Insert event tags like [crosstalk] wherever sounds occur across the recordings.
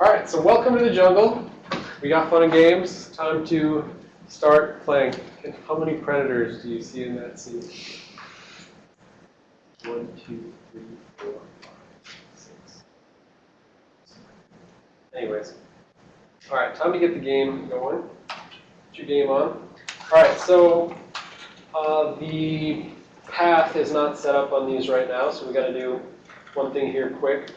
All right, so welcome to the jungle. We got fun and games. Time to start playing. How many predators do you see in that scene? One, two, three, four, five, six. Anyways. All right, time to get the game going. Put your game on. All right, so uh, the path is not set up on these right now, so we got to do one thing here quick.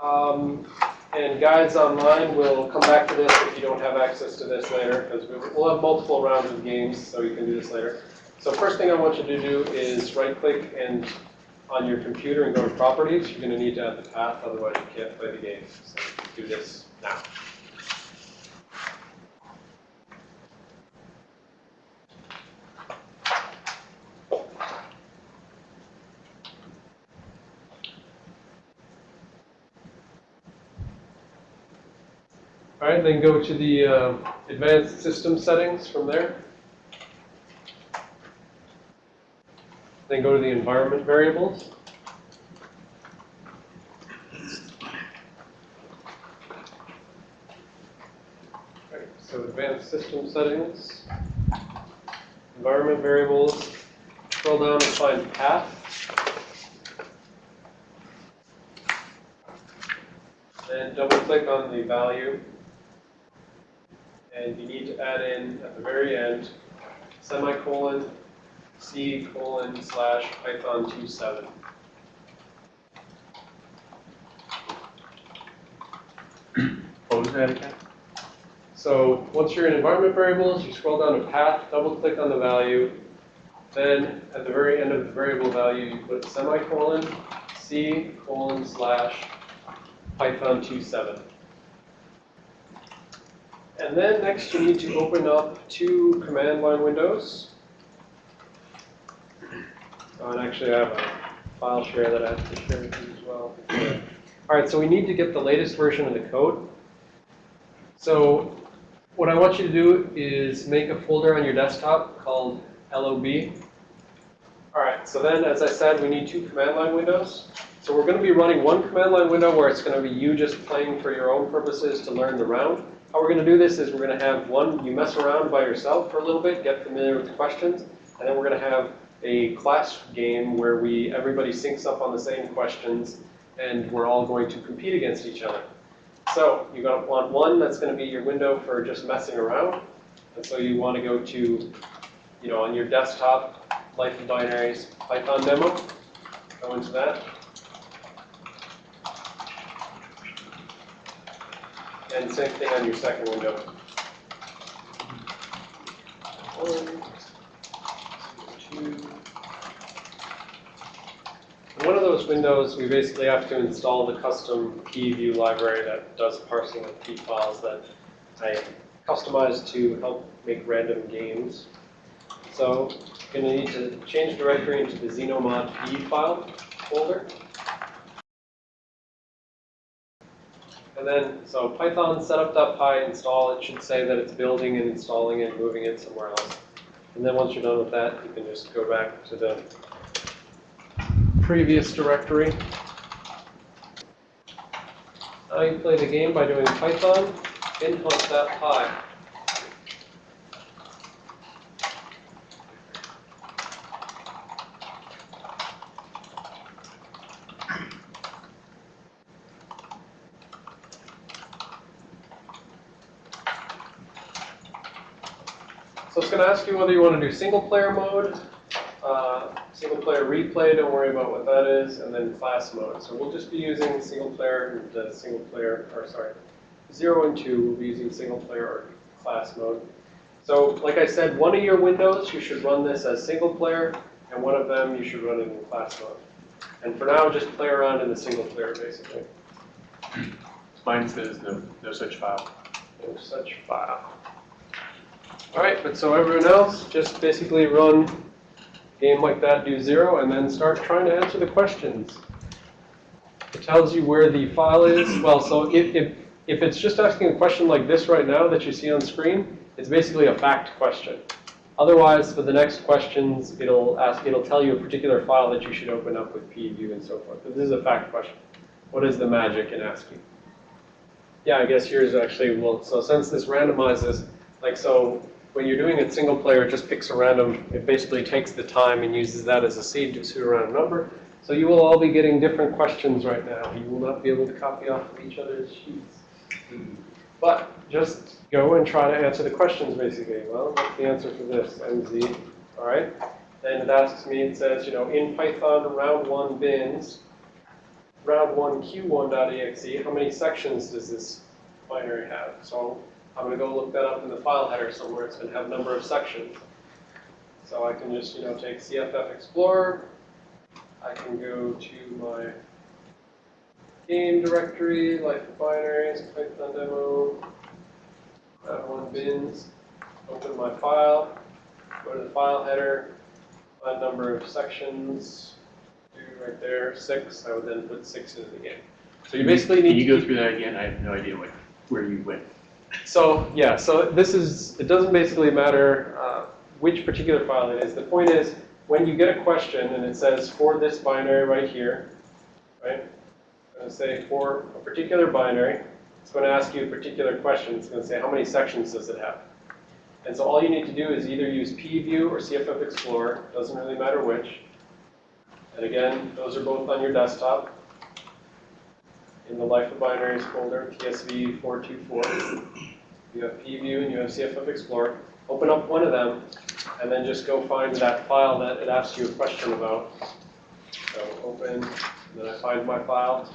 Um, and guides online we'll come back to this if you don't have access to this later, because we'll have multiple rounds of games, so you can do this later. So first thing I want you to do is right-click and on your computer and go to Properties. You're going to need to add the path, otherwise you can't play the game. So do this now. Right, then go to the uh, advanced system settings from there. Then go to the environment variables. So advanced system settings, environment variables, scroll down and find path. Then double click on the value and you need to add in at the very end semicolon c colon slash python 27. What was that again? So once you're in environment variables, you scroll down to path, double click on the value, then at the very end of the variable value, you put semicolon c colon slash python 27. And then next you need to open up two command line windows. Oh, and actually I have a file share that I have to share with you as well. [clears throat] All right, so we need to get the latest version of the code. So what I want you to do is make a folder on your desktop called LOB. All right, so then as I said, we need two command line windows. So we're going to be running one command line window where it's going to be you just playing for your own purposes to learn the round. How we're going to do this is we're going to have one, you mess around by yourself for a little bit, get familiar with the questions, and then we're going to have a class game where we everybody syncs up on the same questions, and we're all going to compete against each other. So you're going to want one that's going to be your window for just messing around, and so you want to go to, you know, on your desktop, Life of Binaries Python demo, go into that. And same thing on your second window. One, two. In one of those windows, we basically have to install the custom PView library that does parsing of PE files that I customized to help make random games. So you're going to need to change directory into the xenomod P file folder. And then, so python setup.py install, it should say that it's building and installing and moving it somewhere else. And then once you're done with that, you can just go back to the previous directory. Now you play the game by doing python input.py. So it's going to ask you whether you want to do single player mode, uh, single player replay, don't worry about what that is, and then class mode. So we'll just be using single player, and the single player, or sorry, 0 and 2, we'll be using single player or class mode. So like I said, one of your windows, you should run this as single player, and one of them you should run it in class mode. And for now, just play around in the single player, basically. Mine says no, no such file. No such file. All right, but so everyone else, just basically run game like that, do zero, and then start trying to answer the questions. It tells you where the file is. Well, so if, if, if it's just asking a question like this right now that you see on screen, it's basically a fact question. Otherwise, for the next questions, it'll ask, it'll tell you a particular file that you should open up with PView and so forth. But this is a fact question. What is the magic in asking? Yeah, I guess yours actually will, so since this randomizes, like, so when you're doing it single player, it just picks a random, it basically takes the time and uses that as a seed to a pseudo-random number. So you will all be getting different questions right now. You will not be able to copy off of each other's sheets. But just go and try to answer the questions basically. Well, what's the answer for this? MZ, all right? Then it asks me, it says, you know, in Python round one bins, round one q1.exe, how many sections does this binary have? So I'm gonna go look that up in the file header somewhere. It's gonna have a number of sections. So I can just, you know, take CFF Explorer. I can go to my game directory, life of binaries, Python demo, round one bins, open my file, go to the file header, find number of sections, do right there, six, I would then put six into the game. So you basically Can need you go through that again? I have no idea what, where you went. So, yeah, so this is, it doesn't basically matter uh, which particular file it is. The point is, when you get a question and it says for this binary right here, right? I'm going to say for a particular binary, it's going to ask you a particular question. It's going to say how many sections does it have? And so all you need to do is either use pview or CFF Explorer, doesn't really matter which. And again, those are both on your desktop in the Life of Binaries folder, TSV 424. You have pview and you have CFF Explorer. Open up one of them and then just go find that file that it asks you a question about. So open, then I find my file,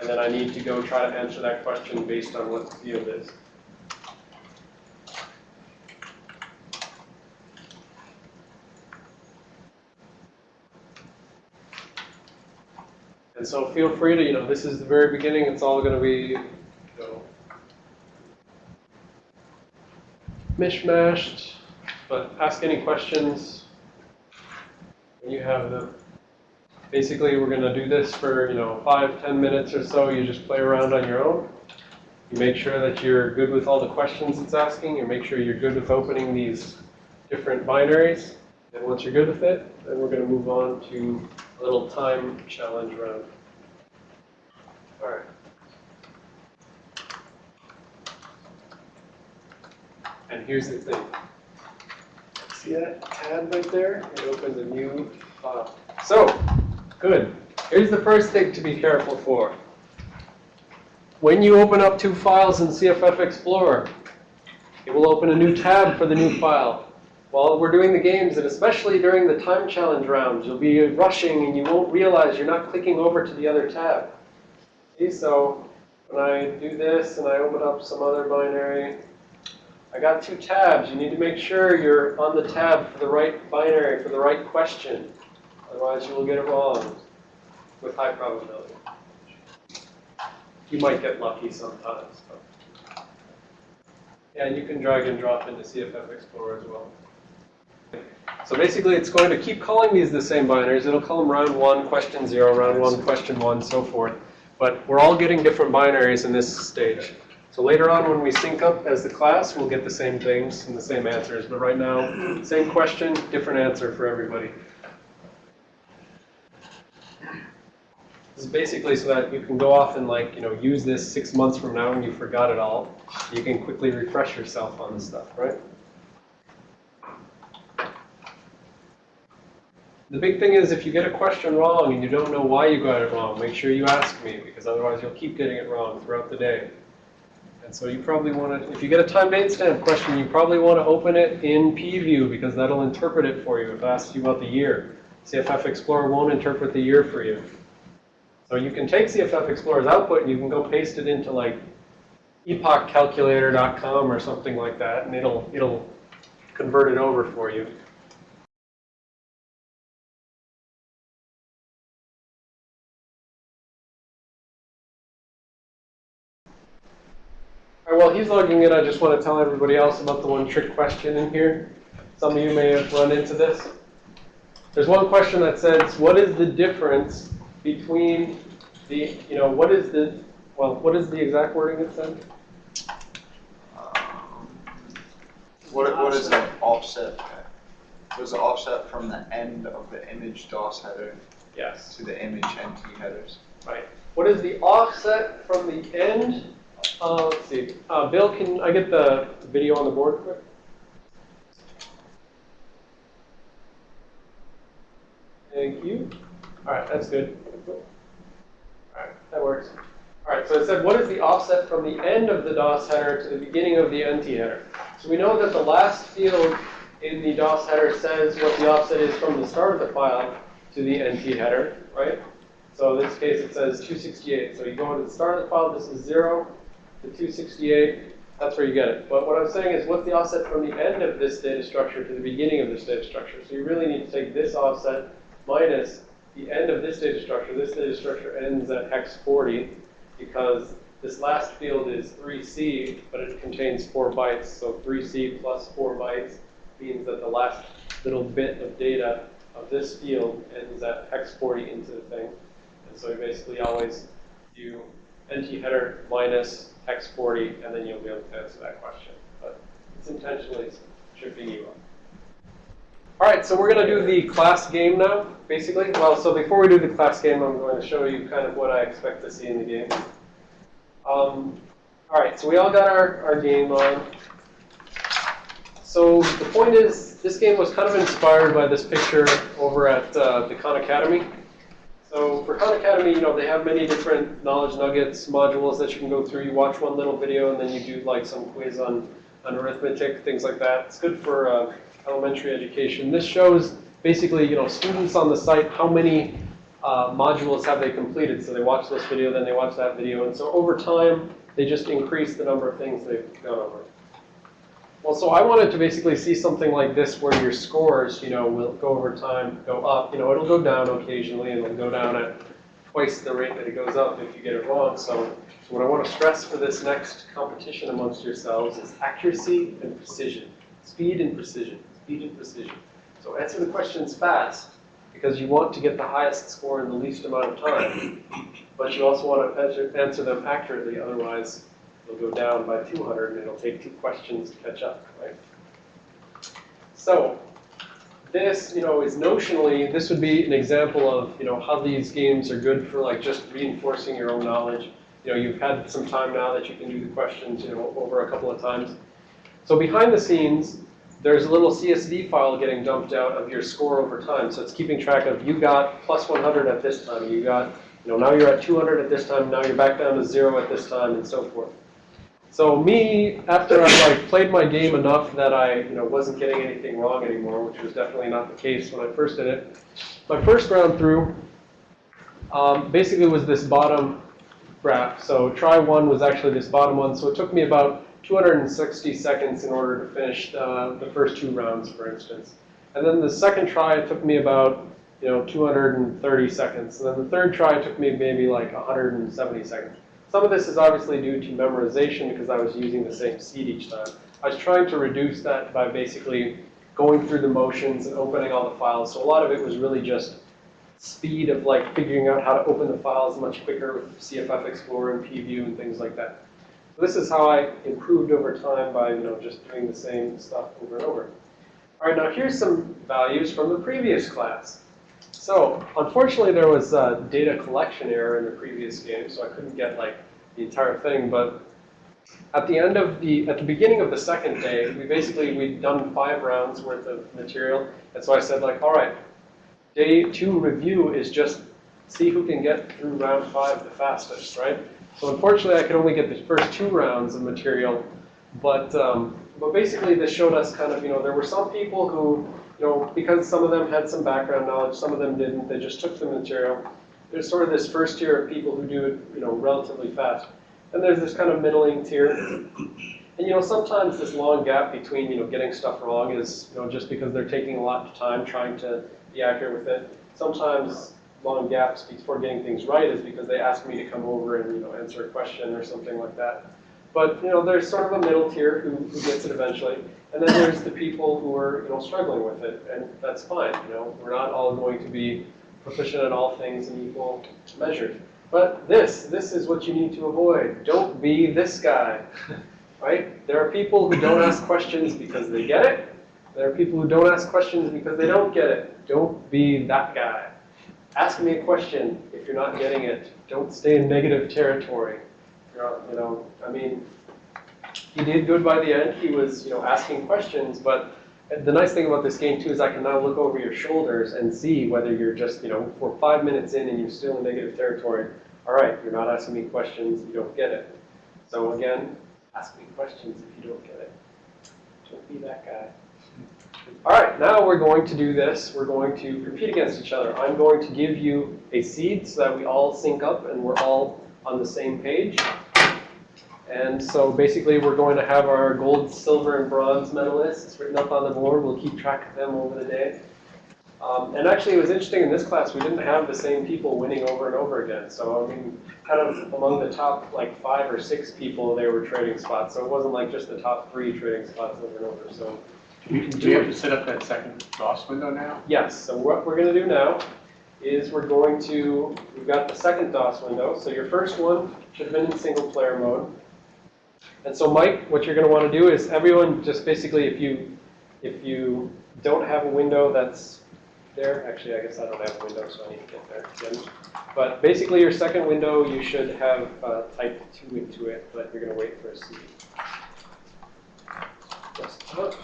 and then I need to go try to answer that question based on what the field is. And so feel free to, you know, this is the very beginning, it's all gonna be, you know, mishmashed, but ask any questions you have them. Basically, we're gonna do this for, you know, five, ten minutes or so, you just play around on your own. You make sure that you're good with all the questions it's asking, you make sure you're good with opening these different binaries. And once you're good with it, then we're gonna move on to little time challenge round. All right. And here's the thing. See that tab right there? It opens a new file. So, good. Here's the first thing to be careful for. When you open up two files in CFF Explorer, it will open a new tab for the new file. While we're doing the games, and especially during the time challenge rounds, you'll be rushing and you won't realize you're not clicking over to the other tab. See, so when I do this and I open up some other binary, I got two tabs. You need to make sure you're on the tab for the right binary, for the right question. Otherwise, you will get it wrong with high probability. You might get lucky sometimes. But. Yeah, you can drag and drop into CFF Explorer as well. So basically, it's going to keep calling these the same binaries. It'll call them round one, question zero, round one, question one, so forth. But we're all getting different binaries in this stage. So later on, when we sync up as the class, we'll get the same things and the same answers. But right now, same question, different answer for everybody. This is basically so that you can go off and like, you know, use this six months from now and you forgot it all. You can quickly refresh yourself on this stuff, right? The big thing is if you get a question wrong and you don't know why you got it wrong, make sure you ask me because otherwise you'll keep getting it wrong throughout the day. And so you probably want to, if you get a time date stamp question, you probably want to open it in pview because that'll interpret it for you if it asks you about the year. CFF Explorer won't interpret the year for you. So you can take CFF Explorer's output and you can go paste it into like epochcalculator.com or something like that and it'll, it'll convert it over for you. All right, while he's logging in, I just want to tell everybody else about the one trick question in here. Some of you may have run into this. There's one question that says, what is the difference between the, you know, what is the, well, what is the exact wording it said? What, what is an offset? Was it offset from the end of the image DOS header Yes, to the image NT headers? right. What is the offset from the end Uh, let's see, uh, Bill, can I get the video on the board quick? Thank you. All right, that's good. All right, that works. All right, so it said, what is the offset from the end of the DOS header to the beginning of the NT header? So we know that the last field in the DOS header says what the offset is from the start of the file to the NT header, right? So in this case, it says 268. So you go to the start of the file, this is 0 to 268. That's where you get it. But what I'm saying is, what's the offset from the end of this data structure to the beginning of this data structure? So you really need to take this offset minus the end of this data structure. This data structure ends at hex 40 because this last field is 3C, but it contains 4 bytes. So 3C plus 4 bytes means that the last little bit of data of this field ends at hex 40 into the thing. And so you basically always do NT header minus hex 40, and then you'll be able to answer that question. But it's intentionally tripping you up. All right, so we're going to do the class game now, basically. Well, so before we do the class game, I'm going to show you kind of what I expect to see in the game. Um, all right, so we all got our, our game on. So the point is, this game was kind of inspired by this picture over at uh, the Khan Academy. So for Khan Academy, you know, they have many different knowledge nuggets, modules that you can go through. You watch one little video and then you do like some quiz on, on arithmetic, things like that. It's good for uh, elementary education. This shows basically, you know, students on the site, how many uh, modules have they completed. So they watch this video, then they watch that video. And so over time, they just increase the number of things they've gone over. Well, so I wanted to basically see something like this where your scores, you know, will go over time, go up. You know, it'll go down occasionally, and it'll go down at twice the rate that it goes up if you get it wrong. So, so what I want to stress for this next competition amongst yourselves is accuracy and precision. Speed and precision. Speed and precision. So answer the questions fast because you want to get the highest score in the least amount of time. But you also want to answer, answer them accurately, otherwise it'll go down by 200 and it'll take two questions to catch up, right? So this, you know, is notionally, this would be an example of, you know, how these games are good for like just reinforcing your own knowledge. You know, you've had some time now that you can do the questions, you know, over a couple of times. So behind the scenes, there's a little CSV file getting dumped out of your score over time. So it's keeping track of you got plus 100 at this time, you got, you know, now you're at 200 at this time, now you're back down to zero at this time, and so forth. So me, after I like played my game enough that I, you know, wasn't getting anything wrong anymore, which was definitely not the case when I first did it. My first round through, um, basically was this bottom graph. So try one was actually this bottom one. So it took me about 260 seconds in order to finish uh, the first two rounds, for instance. And then the second try it took me about, you know, 230 seconds. And then the third try took me maybe like 170 seconds. Some of this is obviously due to memorization because I was using the same seed each time. I was trying to reduce that by basically going through the motions and opening all the files. So a lot of it was really just speed of like figuring out how to open the files much quicker with CFF Explorer and PView and things like that. So this is how I improved over time by you know just doing the same stuff over and over. All right, now here's some values from the previous class. So unfortunately, there was a data collection error in the previous game, so I couldn't get like the entire thing. But at the end of the, at the beginning of the second day, we basically we'd done five rounds worth of material, and so I said like, all right, day two review is just see who can get through round five the fastest, right? So unfortunately, I could only get the first two rounds of material, but um, but basically this showed us kind of you know there were some people who you know, because some of them had some background knowledge, some of them didn't, they just took the material. There's sort of this first tier of people who do it, you know, relatively fast. And there's this kind of middling tier. And, you know, sometimes this long gap between, you know, getting stuff wrong is, you know, just because they're taking a lot of time trying to be accurate with it. Sometimes long gaps before getting things right is because they ask me to come over and, you know, answer a question or something like that. But, you know, there's sort of a middle tier who, who gets it eventually. And then there's the people who are, you know, struggling with it, and that's fine. You know, we're not all going to be proficient at all things in equal measures. But this, this is what you need to avoid. Don't be this guy, [laughs] right? There are people who don't ask questions because they get it. There are people who don't ask questions because they don't get it. Don't be that guy. Ask me a question if you're not getting it. Don't stay in negative territory. You know, I mean, he did good by the end. He was, you know, asking questions, but the nice thing about this game too is I can now look over your shoulders and see whether you're just, you know, we're five minutes in and you're still in negative territory. All right, you're not asking me questions, you don't get it. So again, ask me questions if you don't get it. Don't be that guy. All right, now we're going to do this. We're going to compete against each other. I'm going to give you a seed so that we all sync up and we're all on the same page. And so basically, we're going to have our gold, silver, and bronze medalists written up on the board. We'll keep track of them over the day. Um, and actually, it was interesting in this class, we didn't have the same people winning over and over again. So, I mean, kind of among the top like five or six people, they were trading spots. So it wasn't like just the top three trading spots over and over. So Do we- do we have to set up that second DOS window now? Yes, so what we're going to do now is we're going to, we've got the second DOS window. So your first one should have been in single player mode. And so Mike, what you're going to want to do is everyone just basically if you, if you don't have a window that's there, actually I guess I don't have a window so I need to get there again. But basically your second window, you should have uh, type 2 into it, but you're going to wait for a C. Desktop.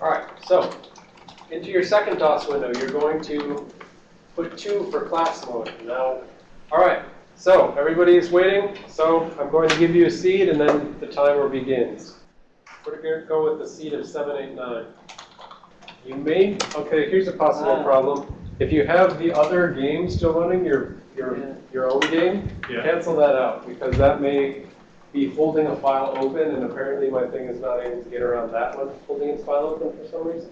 All right, so into your second DOS window, you're going to put two for class mode. Now, all right, so everybody is waiting. So I'm going to give you a seed and then the timer begins. We're going to go with the seed of 789. You may, okay, here's a possible Ah. problem. If you have the other game still running, your, your, Yeah. your own game, Yeah. cancel that out because that may be holding a file open and apparently my thing is not able to get around that one holding its file open for some reason.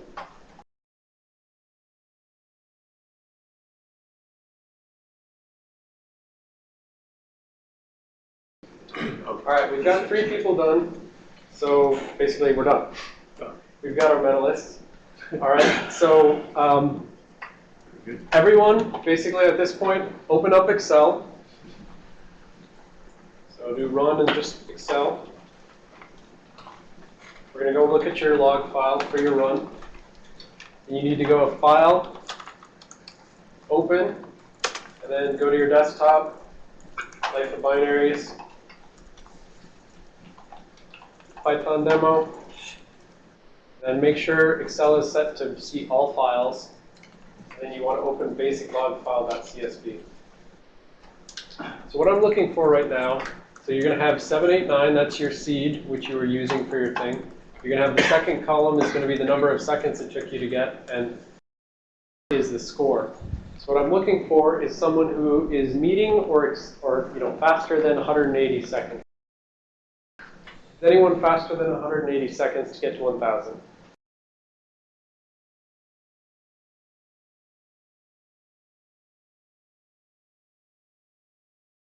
All right, we've got three people done, so basically we're done. We've got our medalists. All right, so um, everyone, basically at this point, open up Excel. So do run and just Excel. We're going to go look at your log file for your run. And you need to go to File, Open, and then go to your desktop, Life of Binaries, Python demo. Then make sure Excel is set to see all files. Then you want to open basic log file.csv. So what I'm looking for right now, so you're going to have 789, that's your seed, which you were using for your thing. You're going to have the second column is going to be the number of seconds it took you to get, and is the score. So what I'm looking for is someone who is meeting or, or you know, faster than 180 seconds. Is anyone faster than 180 seconds to get to 1,000?